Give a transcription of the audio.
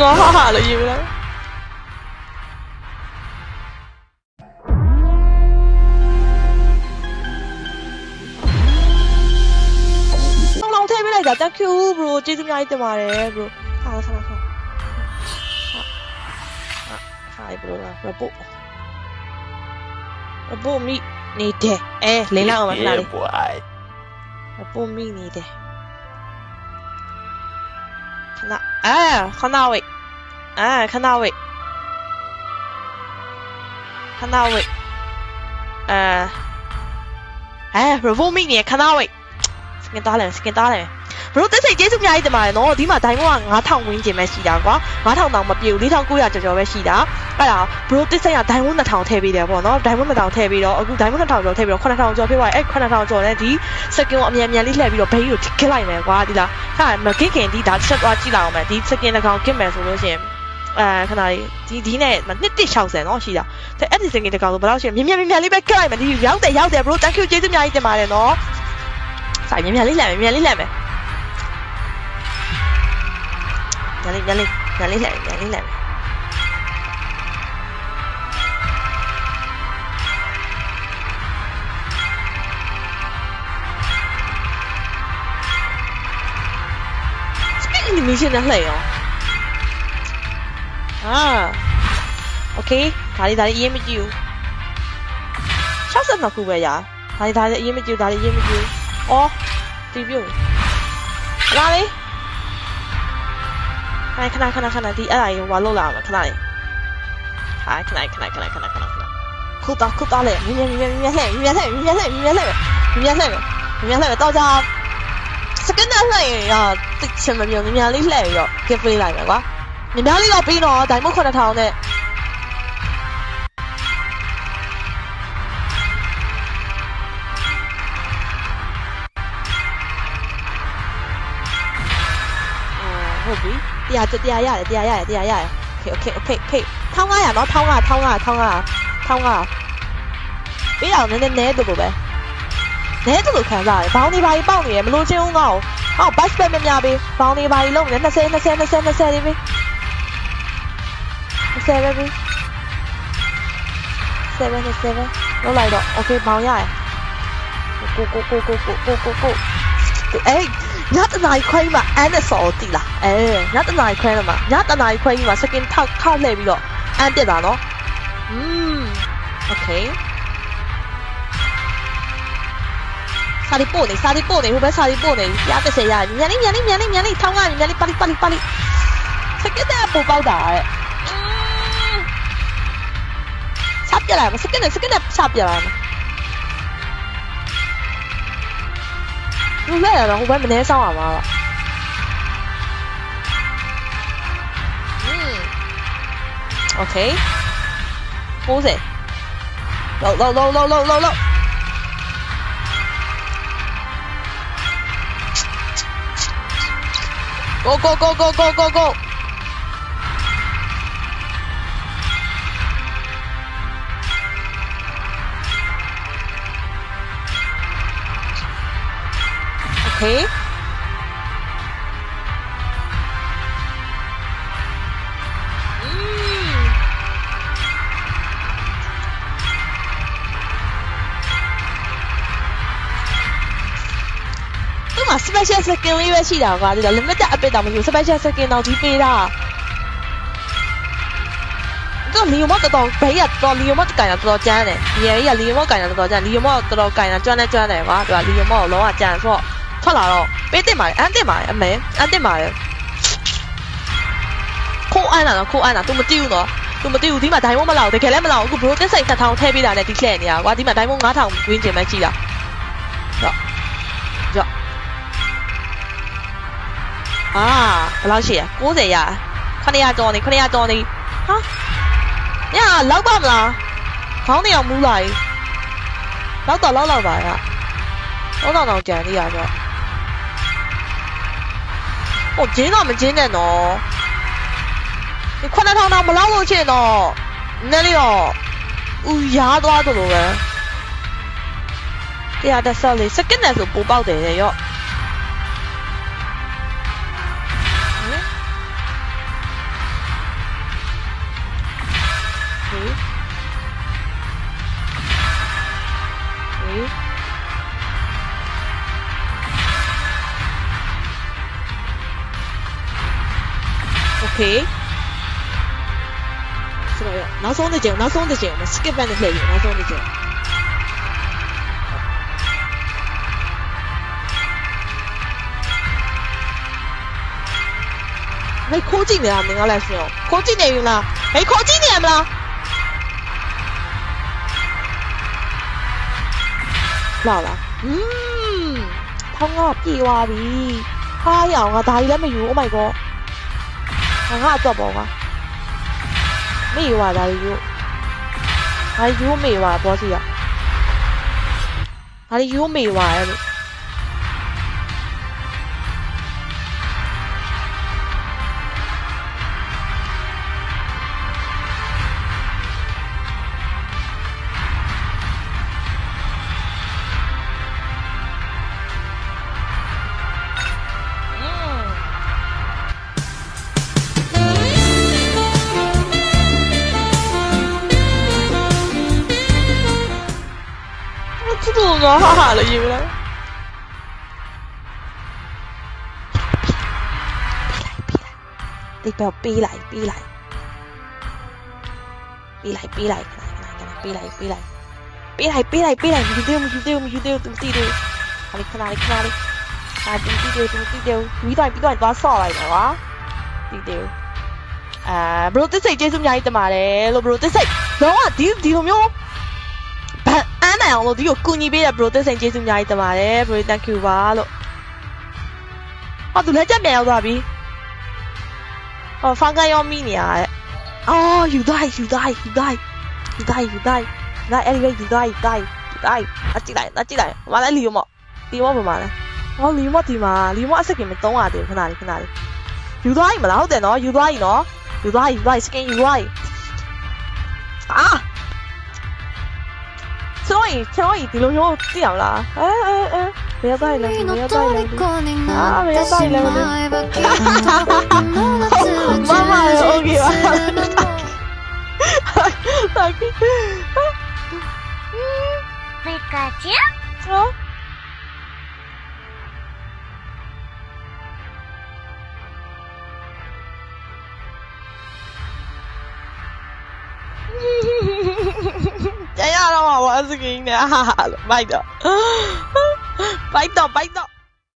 တော့ဟာဟာလို့ရေးပြလိုက်လောင်လောင်ထည့်ပေးလိုက်တာ thank you bro ကျေးဇူးအများကြီးတင်ပါတယ် bro ဟာဆလာဆလာဟာ bro report report မိနေတယ်အဲလင်းလိုက်အောင်မလားလေ boy. report မိနေတယ် 那哎，看那位，哎，看那位，看那位，哎，哎，如果命你，看那位，先给打嘞，先给打嘞。 ဘရိုတက်စိတ်ကျေးဇူးအများကြီးတင်ပါတယ်နော်ဒီမှာဒိုင်းမောက9000ဝင်းကျင်ပဲရှိတာကွာ9000တောင်မပြေဘူး4900ကျော်ကျော်ပဲရှိတာအဲ့ဒါဘရိုတက်စိတ်ကဒိုင်းမော2000ထည့်ပေးတယ်ပေါ့နော်ဒိုင်းမော2000ထည့်ပြီးတော့အခုဒိုင်းမော2000ကျော်ထည့်ပြီးတော့9000ကျော်ဖြစ်သွားတယ်အဲ့9000ကျော်နဲ့ဒီစကင်ကိုအမြန်မြန်လေးလှည့်ပြီးတော့ဘေးကိုခစ်လိုက်မယ်ကွာဒီလားဟာမခစ်ခင်ဒီဒါချက်သွားကြည့်လိုက်အောင်မယ်ဒီစကင်တစ်ကောင်ခစ်မယ်ဆိုလို့ရှိရင်အဲခဏလေးဒီဒီနဲ့နှစ်တစ်60နော်ရှိတာဒါအဲ့ဒီစကင်တစ်ကောင်ဆိုဘယ်လောက်ရှိလဲမြန်မြန်မြန်မြန်လေးပဲခစ်လိုက်မယ်ဒီရောက်တယ်ရောက်တယ် bro thank you ကျေးဇူးအများကြီးတင်ပါတယ်နော်ဆိုင်မြန်မြန်လေးလှမ်းမယ်မြန်မြန်လေးလှမ်းမယ် nhảy lên nhảy lên nhảy lên lại nhảy lên lại 你们现在累哦。啊，OK，打你打你 EM 招，杀死那酷贝呀！打你打你 EM 招，打你 EM 招，哦，对标，哪里？ ခဏခဏခဏခဏဒီအဲ့ဒါကြီးဟိုလောက်လာမှာခဏလေးဟာခဏခဏခဏခဏခဏခဏခုတော့ခုတော့လေမြင်မြင်မြင်မြင်လှည့်မြင်လှည့်မြင်လှည့်မြင်လှည့်မြင်လှည့်မြင်လှည့်တော့ကြစကန်နဲ့လှည့်ရတိတ်ချင်မမြင်မြင်လေးလှည့်ပြီးတော့ give ပေးလိုက်မယ်ကွာမြင်များလေးတော့ပြီးတော့ဒိုင်မုတ်9000နဲ့ 個咦？啲下啫，啲下一嚟，啲下一嚟，啲下一嚟。OK，OK，OK，OK，偷呃人咯，偷呃，偷呃，偷呃，偷呃。俾人你你捏到嘅，捏到強大，包你把一包你，咪攞張牛。哦，八十咩咩邊，包你把一窿，那些那些那些那些呢邊，那些呢邊，seven 嘅 seven，攞嚟到，OK，包一嚟。Go go go go go go go go，誒。 ညတနားခွဲကြီးမှာအန်နဲ့ဆော်ကိုတီးလာအဲညတနားခွဲမှာညတနားခွဲကြီးမှာ second ထောက်ထောက်လှည့်ပြီးတော့အန်တက်တာနော်อืมโอเคစာရီပို့နေစာရီပို့နေဟိုဘက်စာရီပို့နေရတဲ့ဆယ်ရမြန်လေးမြန်လေးမြန်လေးမြန်လေးထောင်းကမြန်လေးပါလီပါလီပါလီစကက်တဲ့ပူပေါက်တာရဲ့ချပြလာမစကက်နဲ့စကက်နဲ့ချပြလာမ Lu là không phải mình hay ừ. go mà 오케이 보세 로로로로로로로 고고고고고고고 သူ့မှာ special skin လေးပဲရှိတာကွာဒီတော့ limited update တောင်မရှိဘူး special skin တော့ဒီပေးတာတော့လီယိုမတော်တော်ဘေးကတော့လီယိုမကင်တာတော်တော်ကျန်းတယ်။ဒီရဲ့ကလီယိုမကင်တာတော်တော်ကျန်းလီယိုမတော်တော်ကင်တာကျွမ်းနေကျွမ်းတယ်ကွာ။သူကလီယိုမကိုလုံးဝကျန်းဆိုတော့ ထွက်လာတော့ပေးတင်ပါတယ်အန်တင်ပါတယ်အမေအန်တင်ပါတယ်ခိုးအန်လာတော့ခိုးအန်လာ तू မတိဘူးနော် तू မတိဘူးဒီမှာဒိုင်မွန်မလောက်တကယ်လည်းမလောက်အခုဘရိုတက်ဆိုင်7000ထည့်ပေးတာနဲ့ဒီလှည့်နေတာကွာဒီမှာဒိုင်မွန်9000ဝင်းကျင်ပဲရှိတာတော့တော့အာဘယ်လောက်ရှိရ90ရ900ကျော်နေ900ကျော်နေဟာညလောက်ပါမလားခေါင်းနေအောင်မူးလာကြီးလောက်တော့လောက်လောက်ပါရတော့တော့တော့ကြံနေရတော့ ဟိုဂျင်းတော့မဂျင်းနဲ့နော်ဒီ9000တောင်မလောက်လို့ချင်တော့နည်းလေးတော့ဦးရားသွားသလိုပဲတရားတက်ဆော့လေးစကစ်နဲ့ဆိုပိုပေါက်တယ်ရဲ့ Okay. 拿双的剑，拿双的剑，我们 skip 的可以，拿双的剑。哎，靠近点啊，你要来说，靠近点用啦，哎，靠近点不啦？老了，嗯，通啊，屁娃逼，哎呀，我大姨那么有，Oh my god！ ငါဒါကြီးလည်းမယူ Oh my god ငါကတော့ပေါ့ကွာမေ့ရွာဒါကြီးယူငါယူမေ့ရွာဘောစီရဒါကြီးယူမေ့ရွာရဲ့လို့ 我啦你要啦。你俾我逼嚟逼嚟，逼嚟逼嚟，逼嚟逼嚟，逼嚟逼嚟逼嚟，唔要唔要唔要唔要，ali kenali kenali，啊唔要唔要，幾多人幾多人打傻嚟嘅話，唔要。誒，belum tisik je sum nyai temare, lo belum tisik. Lawan dia dia myo. မ်းနိုင်အောင်လို့ဒီကိုကူညီပေးတဲ့ bro သစ်စိန်ကျေးဇူးအများကြီးတင်ပါတယ် bro thank you ပါလို့ဟာသူလက်ချက်ပြန်ရောက်သွားပြီဟောဖန်ကန်ရောမိနေရတဲ့အော် you die you die you die you die you die not anyway you die die die အကြည့်လိုက်အကြည့်လိုက်မလာလီရောမဒီမောပါမလားဟောလီမောဒီမှာလီမောအစကင်မတုံးရတယ်ခဏလေးခဏလေး you die မလားဟုတ်တယ်နော် you die နော် you die you die skin you die အာ 所以所以啲老友啲人啦，誒誒誒，你有帶兩，你有帶兩。啊，沒有道理了媽媽媽有 OK 吧大哥，ピカチュウ啊。ya ya 让我玩这个音量，哈哈， Spaß ging, vai Weiter. vai weiter.